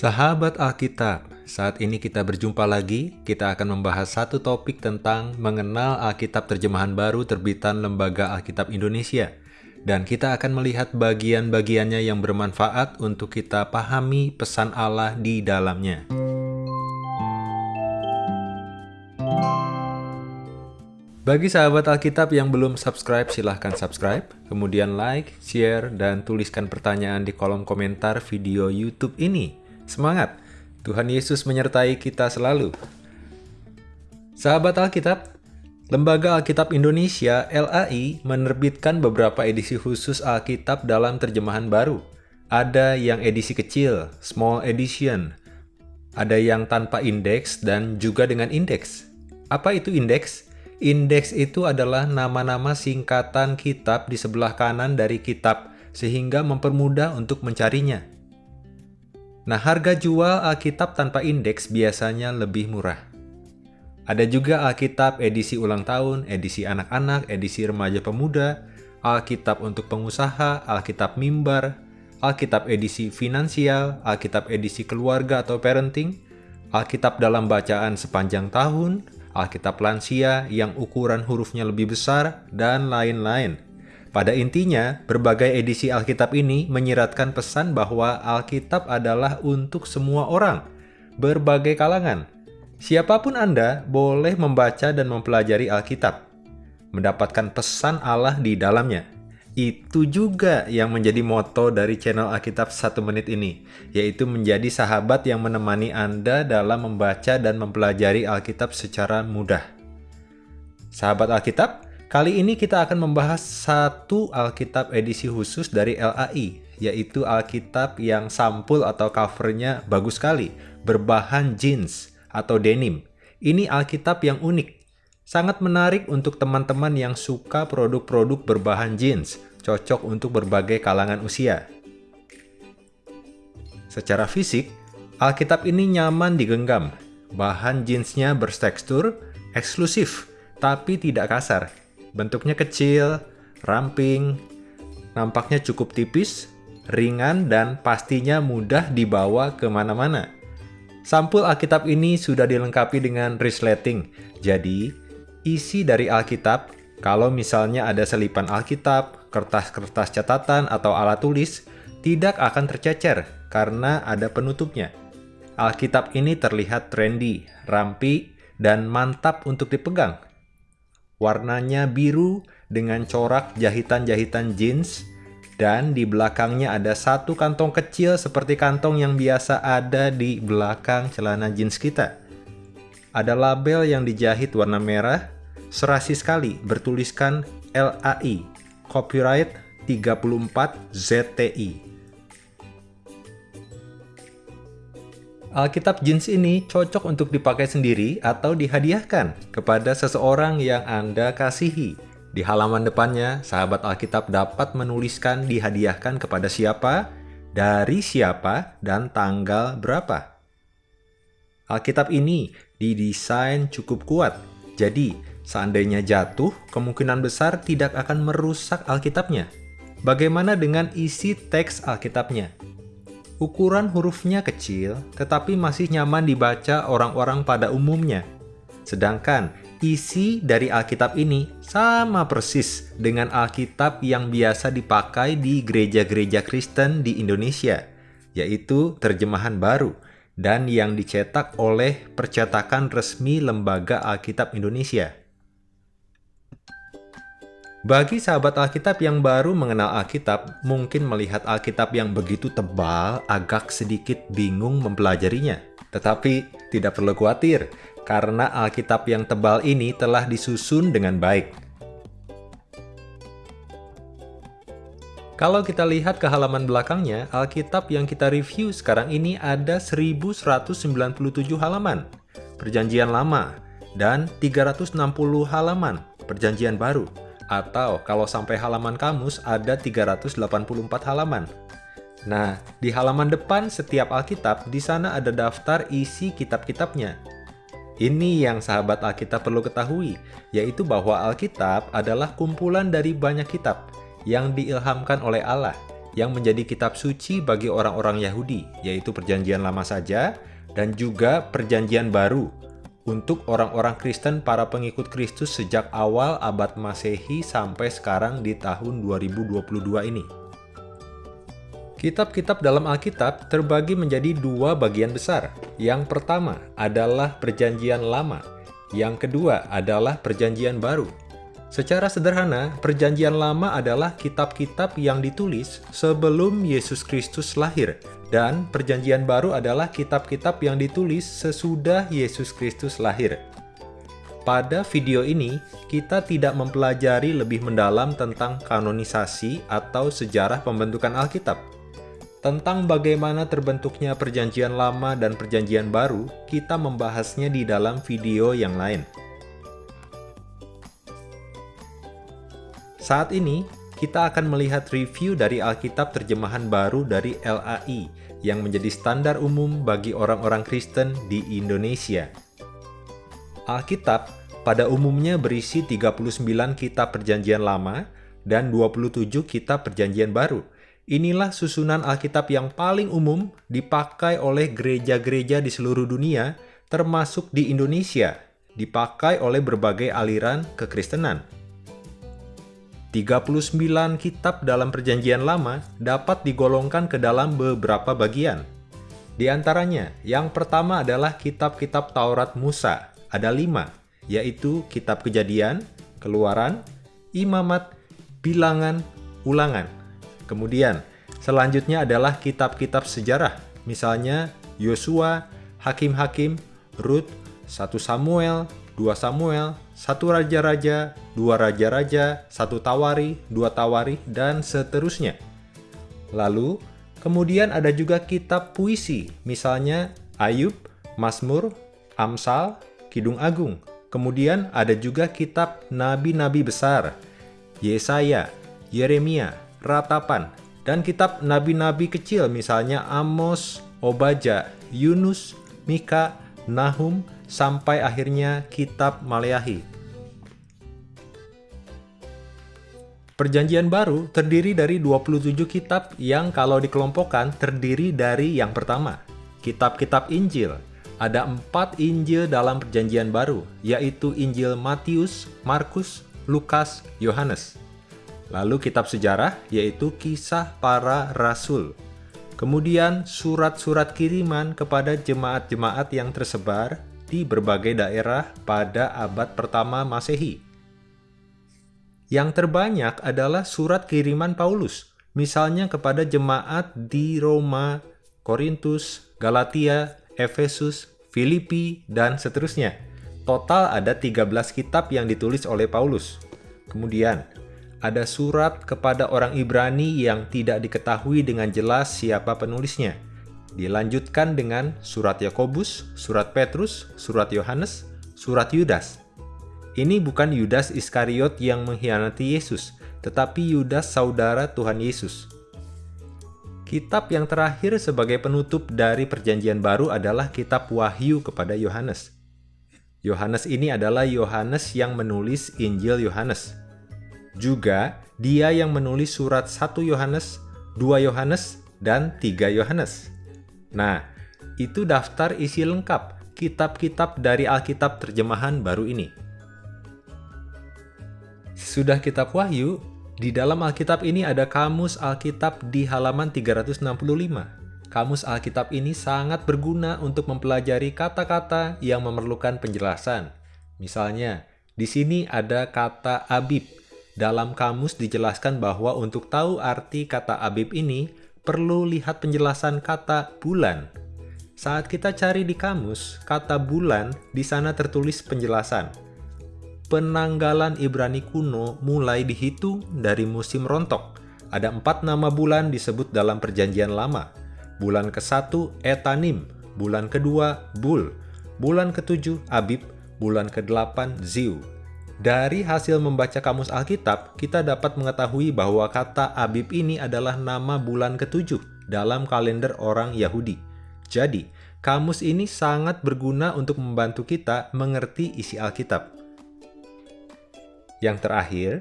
Sahabat Alkitab, saat ini kita berjumpa lagi. Kita akan membahas satu topik tentang mengenal Alkitab terjemahan baru terbitan Lembaga Alkitab Indonesia. Dan kita akan melihat bagian-bagiannya yang bermanfaat untuk kita pahami pesan Allah di dalamnya. Bagi sahabat Alkitab yang belum subscribe, silahkan subscribe, kemudian like, share, dan tuliskan pertanyaan di kolom komentar video YouTube ini. Semangat! Tuhan Yesus menyertai kita selalu. Sahabat Alkitab, Lembaga Alkitab Indonesia LAI menerbitkan beberapa edisi khusus Alkitab dalam terjemahan baru. Ada yang edisi kecil, small edition, ada yang tanpa indeks dan juga dengan indeks. Apa itu indeks? Indeks itu adalah nama-nama singkatan kitab di sebelah kanan dari kitab, sehingga mempermudah untuk mencarinya. Nah, harga jual Alkitab tanpa indeks biasanya lebih murah. Ada juga Alkitab edisi ulang tahun, edisi anak-anak, edisi remaja pemuda, Alkitab untuk pengusaha, Alkitab mimbar, Alkitab edisi finansial, Alkitab edisi keluarga atau parenting, Alkitab dalam bacaan sepanjang tahun, Alkitab lansia yang ukuran hurufnya lebih besar, dan lain-lain. Pada intinya, berbagai edisi Alkitab ini menyiratkan pesan bahwa Alkitab adalah untuk semua orang, berbagai kalangan. Siapa pun Anda boleh membaca dan mempelajari Alkitab, mendapatkan pesan Allah di dalamnya. Itu juga yang menjadi moto dari channel Alkitab satu menit ini, yaitu menjadi sahabat yang menemani Anda dalam membaca dan mempelajari Alkitab secara mudah. Sahabat Alkitab, kali ini kita akan membahas satu Alkitab edisi khusus dari LAI, yaitu Alkitab yang sampul atau covernya bagus sekali, berbahan jeans atau denim. Ini Alkitab yang unik, Sangat menarik untuk teman-teman yang suka produk-produk berbahan jeans, cocok untuk berbagai kalangan usia. Secara fisik, Alkitab ini nyaman digenggam. Bahan jeansnya bertekstur, eksklusif, tapi tidak kasar. Bentuknya kecil, ramping, nampaknya cukup tipis, ringan, dan pastinya mudah dibawa ke mana-mana. Sampul Alkitab ini sudah dilengkapi dengan resleting, jadi isi dari Alkitab, kalau misalnya ada selipan Alkitab, kertas-kertas catatan, atau alat tulis, tidak akan tercecer karena ada penutupnya. Alkitab ini terlihat trendy, rampi, dan mantap untuk dipegang. Warnanya biru dengan corak jahitan-jahitan jeans, dan di belakangnya ada satu kantong kecil seperti kantong yang biasa ada di belakang celana jeans kita. Ada label yang dijahit warna merah, serasi sekali bertuliskan LAI, copyright 34 ZTI. Alkitab jeans ini cocok untuk dipakai sendiri atau dihadiahkan kepada seseorang yang Anda kasihi. Di halaman depannya, sahabat Alkitab dapat menuliskan dihadiahkan kepada siapa, dari siapa, dan tanggal berapa. Alkitab ini didesain cukup kuat, jadi seandainya jatuh, kemungkinan besar tidak akan merusak Alkitabnya. Bagaimana dengan isi teks Alkitabnya? Ukuran hurufnya kecil, tetapi masih nyaman dibaca orang-orang pada umumnya. Sedangkan isi dari Alkitab ini sama persis dengan Alkitab yang biasa dipakai di gereja-gereja Kristen di Indonesia, yaitu terjemahan baru dan yang dicetak oleh percetakan resmi Lembaga Alkitab Indonesia. Bagi sahabat Alkitab yang baru mengenal Alkitab, mungkin melihat Alkitab yang begitu tebal agak sedikit bingung mempelajarinya. Tetapi tidak perlu khawatir, karena Alkitab yang tebal ini telah disusun dengan baik. Kalau kita lihat ke halaman belakangnya, Alkitab yang kita review sekarang ini ada 1197 halaman, perjanjian lama, dan 360 halaman, perjanjian baru. Atau kalau sampai halaman kamus ada 384 halaman. Nah, di halaman depan setiap Alkitab, di sana ada daftar isi kitab-kitabnya. Ini yang sahabat Alkitab perlu ketahui, yaitu bahwa Alkitab adalah kumpulan dari banyak kitab, yang diilhamkan oleh Allah, yang menjadi kitab suci bagi orang-orang Yahudi, yaitu Perjanjian Lama saja, dan juga Perjanjian Baru untuk orang-orang Kristen para pengikut Kristus sejak awal abad Masehi sampai sekarang di tahun 2022 ini. Kitab-kitab dalam Alkitab terbagi menjadi dua bagian besar. Yang pertama adalah Perjanjian Lama, yang kedua adalah Perjanjian Baru. Secara sederhana, Perjanjian Lama adalah kitab-kitab yang ditulis sebelum Yesus Kristus lahir, dan Perjanjian Baru adalah kitab-kitab yang ditulis sesudah Yesus Kristus lahir. Pada video ini, kita tidak mempelajari lebih mendalam tentang kanonisasi atau sejarah pembentukan Alkitab. Tentang bagaimana terbentuknya Perjanjian Lama dan Perjanjian Baru, kita membahasnya di dalam video yang lain. Saat ini, kita akan melihat review dari Alkitab terjemahan baru dari LAI yang menjadi standar umum bagi orang-orang Kristen di Indonesia. Alkitab pada umumnya berisi 39 kitab perjanjian lama dan 27 kitab perjanjian baru. Inilah susunan Alkitab yang paling umum dipakai oleh gereja-gereja di seluruh dunia, termasuk di Indonesia, dipakai oleh berbagai aliran kekristenan. 39 kitab dalam perjanjian lama dapat digolongkan ke dalam beberapa bagian. Di antaranya, yang pertama adalah kitab-kitab Taurat Musa, ada lima, yaitu kitab kejadian, keluaran, imamat, bilangan, ulangan. Kemudian, selanjutnya adalah kitab-kitab sejarah, misalnya Yosua, Hakim-Hakim, Rut, 1 Samuel, 2 Samuel, satu raja-raja, dua raja-raja, satu tawari, dua tawari, dan seterusnya. Lalu, kemudian ada juga kitab puisi, misalnya Ayub, Mazmur, Amsal, Kidung Agung. Kemudian ada juga kitab nabi-nabi besar, Yesaya, Yeremia, Ratapan, dan kitab nabi-nabi kecil misalnya Amos, Obaja, Yunus, Mika, Nahum, sampai akhirnya kitab Maleahi. Perjanjian baru terdiri dari 27 kitab yang kalau dikelompokkan terdiri dari yang pertama, kitab-kitab Injil. Ada empat Injil dalam perjanjian baru, yaitu Injil Matius, Markus, Lukas, Yohanes. Lalu kitab sejarah, yaitu kisah para rasul. Kemudian surat-surat kiriman kepada jemaat-jemaat yang tersebar di berbagai daerah pada abad pertama Masehi. Yang terbanyak adalah surat kiriman Paulus, misalnya kepada jemaat di Roma, Korintus, Galatia, Efesus, Filipi, dan seterusnya. Total ada 13 kitab yang ditulis oleh Paulus. Kemudian, ada surat kepada orang Ibrani yang tidak diketahui dengan jelas siapa penulisnya Dilanjutkan dengan surat Yakobus, surat Petrus, surat Yohanes, surat Yudas. Ini bukan Yudas Iskariot yang mengkhianati Yesus, tetapi Yudas saudara Tuhan Yesus. Kitab yang terakhir sebagai penutup dari perjanjian baru adalah kitab Wahyu kepada Yohanes. Yohanes ini adalah Yohanes yang menulis Injil Yohanes. Juga dia yang menulis surat 1 Yohanes, 2 Yohanes, dan 3 Yohanes. Nah, itu daftar isi lengkap kitab-kitab dari Alkitab terjemahan baru ini. Sudah kitab Wahyu, di dalam Alkitab ini ada kamus Alkitab di halaman 365. Kamus Alkitab ini sangat berguna untuk mempelajari kata-kata yang memerlukan penjelasan. Misalnya, di sini ada kata Abib. Dalam kamus dijelaskan bahwa untuk tahu arti kata Abib ini, perlu lihat penjelasan kata bulan. Saat kita cari di kamus, kata bulan di sana tertulis penjelasan. Penanggalan Ibrani kuno mulai dihitung dari musim rontok. Ada empat nama bulan disebut dalam perjanjian lama. Bulan ke-1 Etanim, bulan kedua Bul, bulan ketujuh Abib, bulan ke-8 Ziu, dari hasil membaca kamus Alkitab, kita dapat mengetahui bahwa kata Abib ini adalah nama bulan ketujuh dalam kalender orang Yahudi. Jadi, kamus ini sangat berguna untuk membantu kita mengerti isi Alkitab. Yang terakhir,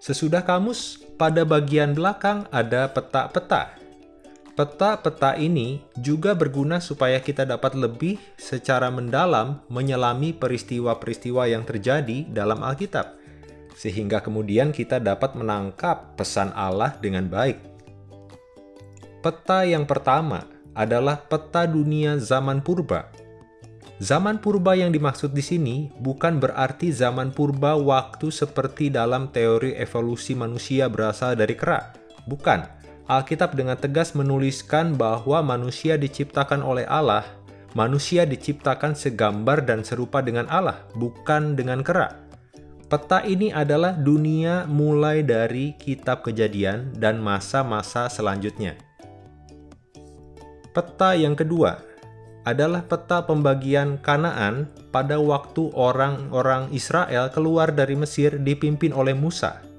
Sesudah kamus, pada bagian belakang ada peta-peta. Peta-peta ini juga berguna supaya kita dapat lebih secara mendalam menyelami peristiwa-peristiwa yang terjadi dalam Alkitab, sehingga kemudian kita dapat menangkap pesan Allah dengan baik. Peta yang pertama adalah peta dunia zaman purba. Zaman purba yang dimaksud di sini bukan berarti zaman purba waktu seperti dalam teori evolusi manusia berasal dari kera. Bukan. Alkitab dengan tegas menuliskan bahwa manusia diciptakan oleh Allah, manusia diciptakan segambar dan serupa dengan Allah, bukan dengan kera. Peta ini adalah dunia mulai dari kitab kejadian dan masa-masa selanjutnya. Peta yang kedua adalah peta pembagian Kanaan pada waktu orang-orang Israel keluar dari Mesir dipimpin oleh Musa.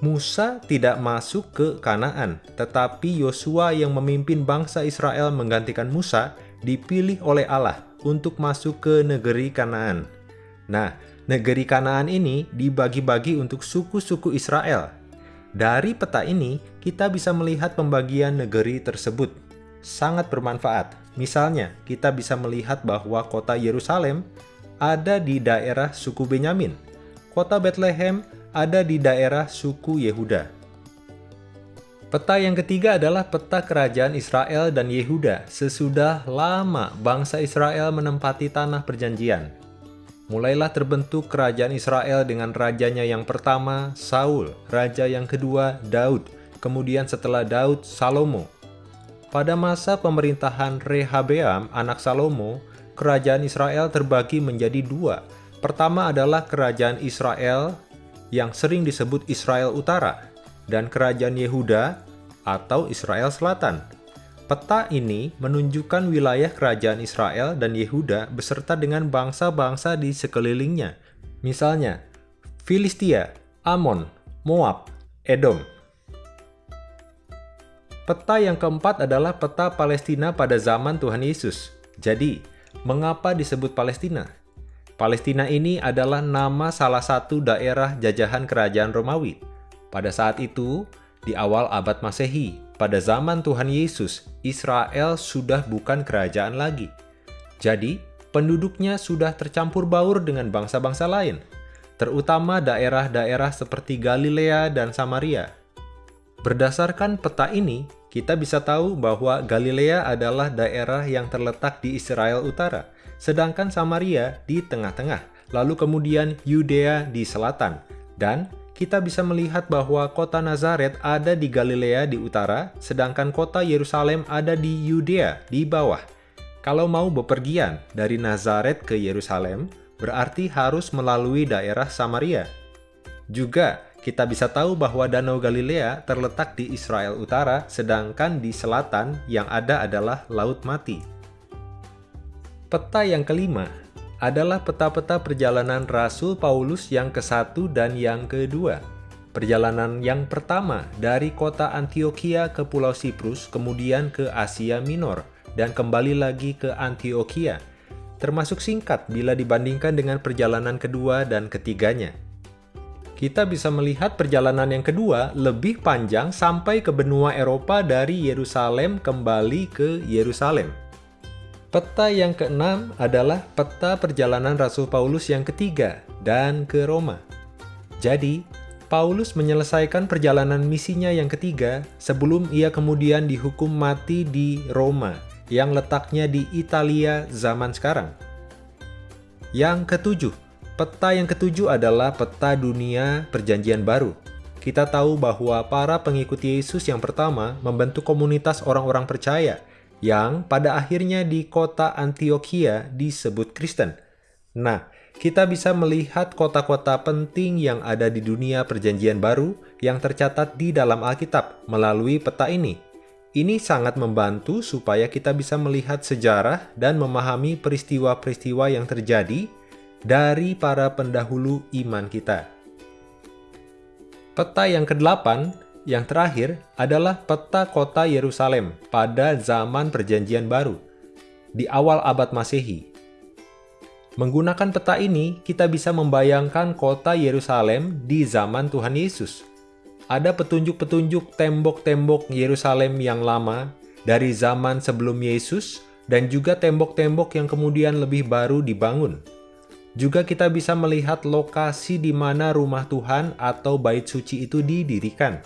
Musa tidak masuk ke Kanaan, tetapi Yosua yang memimpin bangsa Israel menggantikan Musa dipilih oleh Allah untuk masuk ke negeri Kanaan. Nah, negeri Kanaan ini dibagi-bagi untuk suku-suku Israel. Dari peta ini, kita bisa melihat pembagian negeri tersebut sangat bermanfaat. Misalnya, kita bisa melihat bahwa kota Yerusalem ada di daerah suku Benyamin. Kota Bethlehem ada di daerah suku Yehuda. Peta yang ketiga adalah peta kerajaan Israel dan Yehuda sesudah lama bangsa Israel menempati tanah perjanjian. Mulailah terbentuk kerajaan Israel dengan rajanya yang pertama, Saul, raja yang kedua, Daud, kemudian setelah Daud, Salomo, pada masa pemerintahan Rehabeam, anak Salomo, kerajaan Israel terbagi menjadi dua. Pertama adalah kerajaan Israel yang sering disebut Israel Utara, dan kerajaan Yehuda atau Israel Selatan. Peta ini menunjukkan wilayah kerajaan Israel dan Yehuda beserta dengan bangsa-bangsa di sekelilingnya. Misalnya, Filistia, Amon, Moab, Edom, Peta yang keempat adalah peta Palestina pada zaman Tuhan Yesus. Jadi, mengapa disebut Palestina? Palestina ini adalah nama salah satu daerah jajahan kerajaan Romawi. Pada saat itu, di awal abad Masehi, pada zaman Tuhan Yesus, Israel sudah bukan kerajaan lagi. Jadi, penduduknya sudah tercampur baur dengan bangsa-bangsa lain, terutama daerah-daerah seperti Galilea dan Samaria. Berdasarkan peta ini, kita bisa tahu bahwa Galilea adalah daerah yang terletak di Israel Utara, sedangkan Samaria di tengah-tengah, lalu kemudian Yudea di selatan. Dan kita bisa melihat bahwa kota Nazaret ada di Galilea di utara, sedangkan kota Yerusalem ada di Yudea di bawah. Kalau mau bepergian dari Nazaret ke Yerusalem, berarti harus melalui daerah Samaria. Juga, kita bisa tahu bahwa Danau Galilea terletak di Israel Utara, sedangkan di selatan yang ada adalah Laut Mati. Peta yang kelima adalah peta-peta perjalanan Rasul Paulus yang ke-1 dan yang kedua. Perjalanan yang pertama dari kota Antioquia ke Pulau Siprus, kemudian ke Asia Minor, dan kembali lagi ke Antioquia, termasuk singkat bila dibandingkan dengan perjalanan kedua dan ketiganya kita bisa melihat perjalanan yang kedua lebih panjang sampai ke benua Eropa dari Yerusalem kembali ke Yerusalem. Peta yang keenam adalah peta perjalanan Rasul Paulus yang ketiga dan ke Roma. Jadi, Paulus menyelesaikan perjalanan misinya yang ketiga sebelum ia kemudian dihukum mati di Roma yang letaknya di Italia zaman sekarang. Yang ketujuh, Peta yang ketujuh adalah peta dunia perjanjian baru. Kita tahu bahwa para pengikut Yesus yang pertama membentuk komunitas orang-orang percaya yang pada akhirnya di kota Antioquia disebut Kristen. Nah, kita bisa melihat kota-kota penting yang ada di dunia perjanjian baru yang tercatat di dalam Alkitab melalui peta ini. Ini sangat membantu supaya kita bisa melihat sejarah dan memahami peristiwa-peristiwa yang terjadi dari para pendahulu iman kita. Peta yang ke-8, yang terakhir, adalah peta kota Yerusalem pada zaman perjanjian baru, di awal abad masehi. Menggunakan peta ini, kita bisa membayangkan kota Yerusalem di zaman Tuhan Yesus, ada petunjuk-petunjuk tembok-tembok Yerusalem yang lama dari zaman sebelum Yesus dan juga tembok-tembok yang kemudian lebih baru dibangun. Juga kita bisa melihat lokasi di mana rumah Tuhan atau bait suci itu didirikan.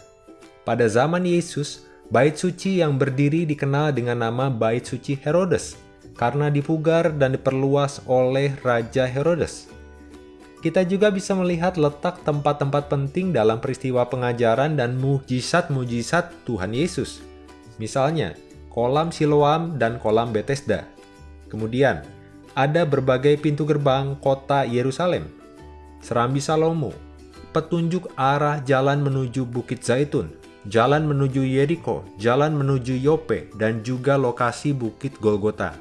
Pada zaman Yesus, bait suci yang berdiri dikenal dengan nama bait suci Herodes karena dipugar dan diperluas oleh Raja Herodes. Kita juga bisa melihat letak tempat-tempat penting dalam peristiwa pengajaran dan mujizat-mujizat Tuhan Yesus. Misalnya, kolam Siloam dan kolam Bethesda. Kemudian, ada berbagai pintu gerbang kota Yerusalem, Serambi Salomo, petunjuk arah jalan menuju Bukit Zaitun, jalan menuju Yeriko, jalan menuju Yope, dan juga lokasi Bukit Golgota.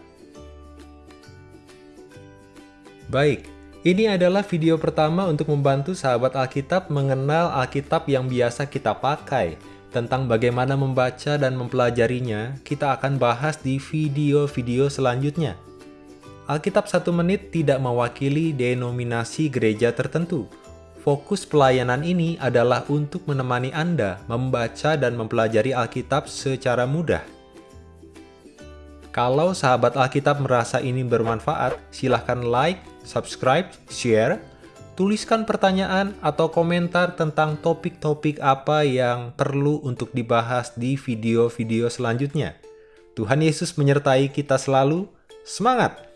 Baik, ini adalah video pertama untuk membantu sahabat Alkitab mengenal Alkitab yang biasa kita pakai. Tentang bagaimana membaca dan mempelajarinya, kita akan bahas di video-video selanjutnya. Alkitab satu menit tidak mewakili denominasi gereja tertentu. Fokus pelayanan ini adalah untuk menemani Anda membaca dan mempelajari Alkitab secara mudah. Kalau sahabat Alkitab merasa ini bermanfaat, silahkan like, subscribe, share, tuliskan pertanyaan atau komentar tentang topik-topik apa yang perlu untuk dibahas di video-video selanjutnya. Tuhan Yesus menyertai kita selalu. Semangat!